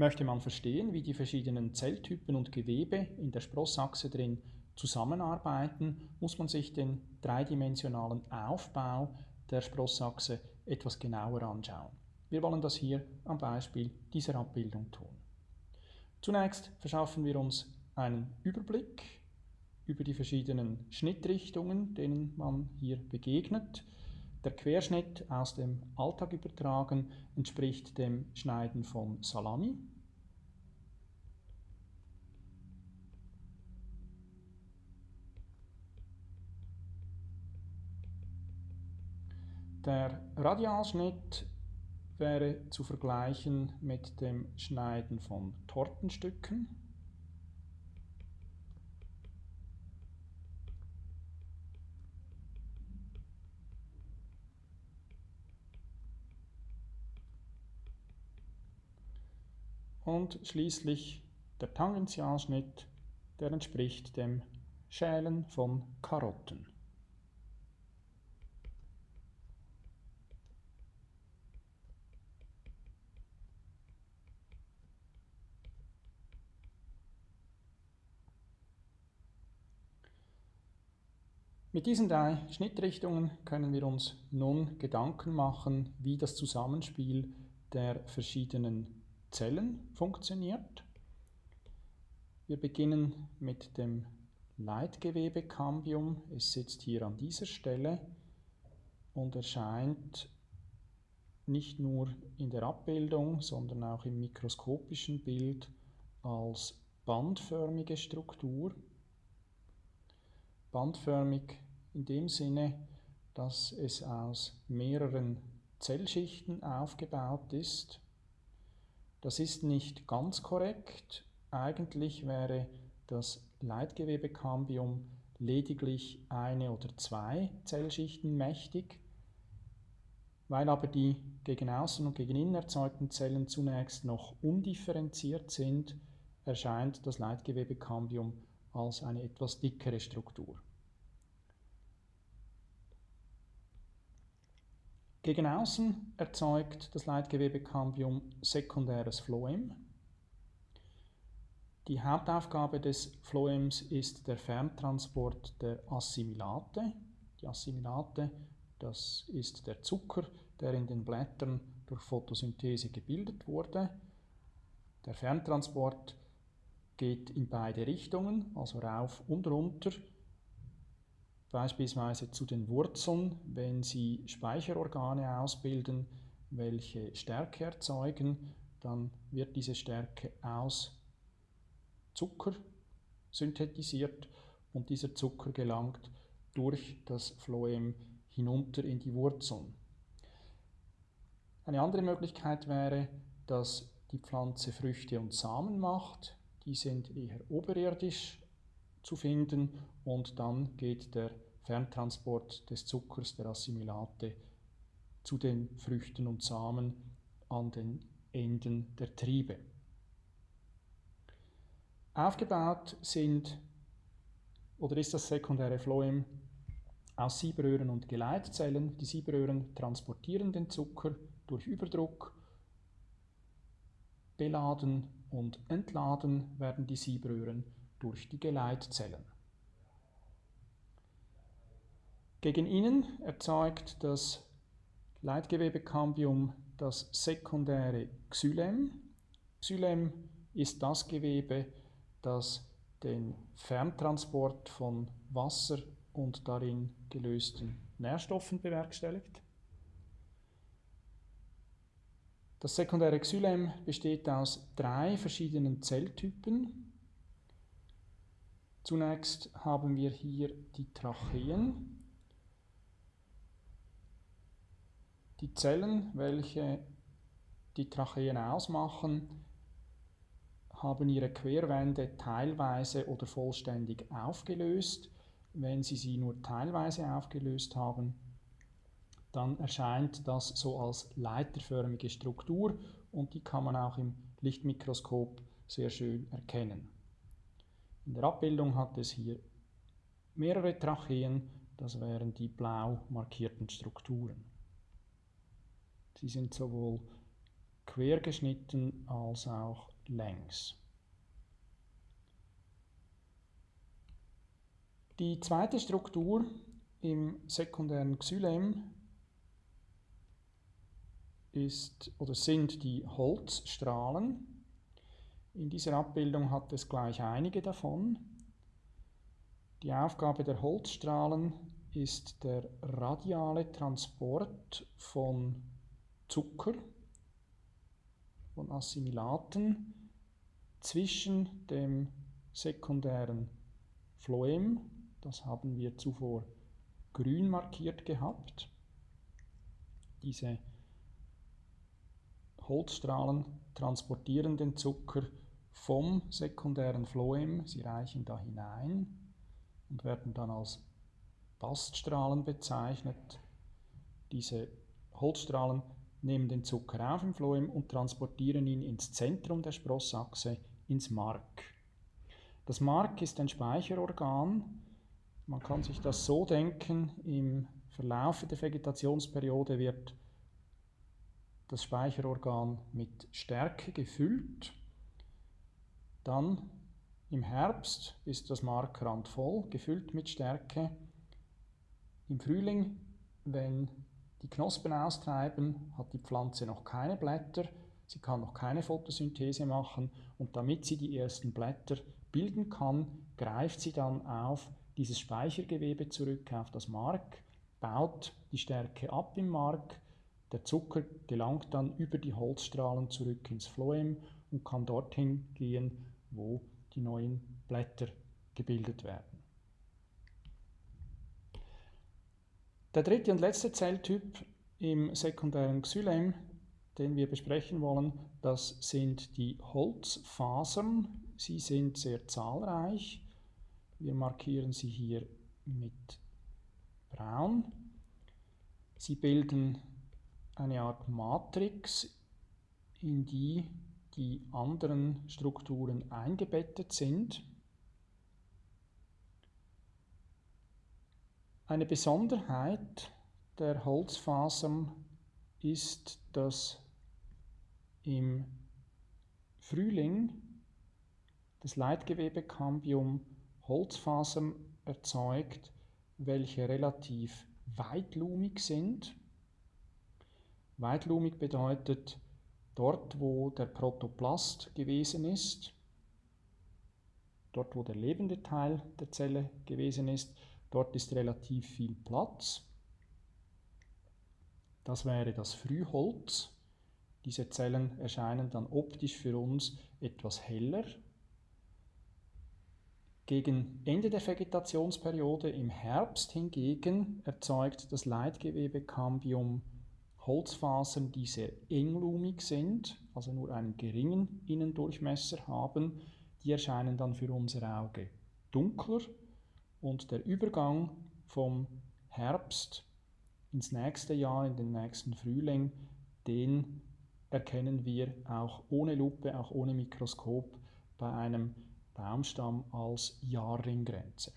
Möchte man verstehen, wie die verschiedenen Zelltypen und Gewebe in der Sprossachse drin zusammenarbeiten, muss man sich den dreidimensionalen Aufbau der Sprossachse etwas genauer anschauen. Wir wollen das hier am Beispiel dieser Abbildung tun. Zunächst verschaffen wir uns einen Überblick über die verschiedenen Schnittrichtungen, denen man hier begegnet. Der Querschnitt aus dem Alltag übertragen entspricht dem Schneiden von Salami. Der Radialschnitt wäre zu vergleichen mit dem Schneiden von Tortenstücken. Und schließlich der Tangentialschnitt, der entspricht dem Schälen von Karotten. Mit diesen drei Schnittrichtungen können wir uns nun Gedanken machen, wie das Zusammenspiel der verschiedenen Zellen funktioniert. Wir beginnen mit dem Leitgewebekambium. Es sitzt hier an dieser Stelle und erscheint nicht nur in der Abbildung, sondern auch im mikroskopischen Bild als bandförmige Struktur bandförmig in dem Sinne, dass es aus mehreren Zellschichten aufgebaut ist. Das ist nicht ganz korrekt. Eigentlich wäre das Leitgewebekambium lediglich eine oder zwei Zellschichten mächtig. Weil aber die gegen außen und gegen innen erzeugten Zellen zunächst noch undifferenziert sind, erscheint das Leitgewebekambium als eine etwas dickere Struktur. Gegen außen erzeugt das Leitgewebekambium sekundäres Phloem. Die Hauptaufgabe des Phloems ist der Ferntransport der Assimilate. Die Assimilate, das ist der Zucker, der in den Blättern durch Photosynthese gebildet wurde. Der Ferntransport geht in beide Richtungen, also rauf und runter, beispielsweise zu den Wurzeln, wenn sie Speicherorgane ausbilden, welche Stärke erzeugen, dann wird diese Stärke aus Zucker synthetisiert und dieser Zucker gelangt durch das Phloem hinunter in die Wurzeln. Eine andere Möglichkeit wäre, dass die Pflanze Früchte und Samen macht. Die sind eher oberirdisch zu finden und dann geht der Ferntransport des Zuckers, der Assimilate, zu den Früchten und Samen an den Enden der Triebe. Aufgebaut sind oder ist das sekundäre Phloem aus Siebröhren und Geleitzellen. Die Siebröhren transportieren den Zucker durch Überdruck, beladen und entladen werden die Siebröhren durch die Geleitzellen. Gegen innen erzeugt das Leitgewebekambium das sekundäre Xylem. Xylem ist das Gewebe, das den Ferntransport von Wasser und darin gelösten Nährstoffen bewerkstelligt. Das sekundäre Xylem besteht aus drei verschiedenen Zelltypen. Zunächst haben wir hier die Tracheen. Die Zellen, welche die Tracheen ausmachen, haben ihre Querwände teilweise oder vollständig aufgelöst. Wenn Sie sie nur teilweise aufgelöst haben, dann erscheint das so als leiterförmige Struktur und die kann man auch im Lichtmikroskop sehr schön erkennen. In der Abbildung hat es hier mehrere Tracheen, das wären die blau markierten Strukturen. Sie sind sowohl quer geschnitten als auch längs. Die zweite Struktur im sekundären Xylem ist oder sind die Holzstrahlen. In dieser Abbildung hat es gleich einige davon. Die Aufgabe der Holzstrahlen ist der radiale Transport von Zucker, von Assimilaten zwischen dem sekundären Phloem das haben wir zuvor grün markiert gehabt. Diese Holzstrahlen transportieren den Zucker vom sekundären Phloem, sie reichen da hinein und werden dann als Baststrahlen bezeichnet. Diese Holzstrahlen nehmen den Zucker auf im Phloem und transportieren ihn ins Zentrum der Sprossachse, ins Mark. Das Mark ist ein Speicherorgan, man kann sich das so denken, im Verlauf der Vegetationsperiode wird das Speicherorgan mit Stärke gefüllt. Dann im Herbst ist das Mark randvoll, gefüllt mit Stärke. Im Frühling, wenn die Knospen austreiben, hat die Pflanze noch keine Blätter, sie kann noch keine Photosynthese machen. Und damit sie die ersten Blätter bilden kann, greift sie dann auf dieses Speichergewebe zurück auf das Mark, baut die Stärke ab im Mark, der Zucker gelangt dann über die Holzstrahlen zurück ins Phloem und kann dorthin gehen, wo die neuen Blätter gebildet werden. Der dritte und letzte Zelltyp im sekundären Xylem, den wir besprechen wollen, das sind die Holzfasern. Sie sind sehr zahlreich. Wir markieren sie hier mit braun. Sie bilden eine Art Matrix, in die die anderen Strukturen eingebettet sind. Eine Besonderheit der Holzfasern ist, dass im Frühling das Leitgewebekambium Holzfasern erzeugt, welche relativ weitlumig sind. Weitlumig bedeutet dort, wo der Protoplast gewesen ist, dort, wo der lebende Teil der Zelle gewesen ist, dort ist relativ viel Platz. Das wäre das Frühholz. Diese Zellen erscheinen dann optisch für uns etwas heller, gegen Ende der Vegetationsperiode im Herbst hingegen erzeugt das Leitgewebekambium Holzfasern, die sehr englumig sind, also nur einen geringen Innendurchmesser haben. Die erscheinen dann für unser Auge dunkler und der Übergang vom Herbst ins nächste Jahr, in den nächsten Frühling, den erkennen wir auch ohne Lupe, auch ohne Mikroskop bei einem Baumstamm als Jahrringgrenze.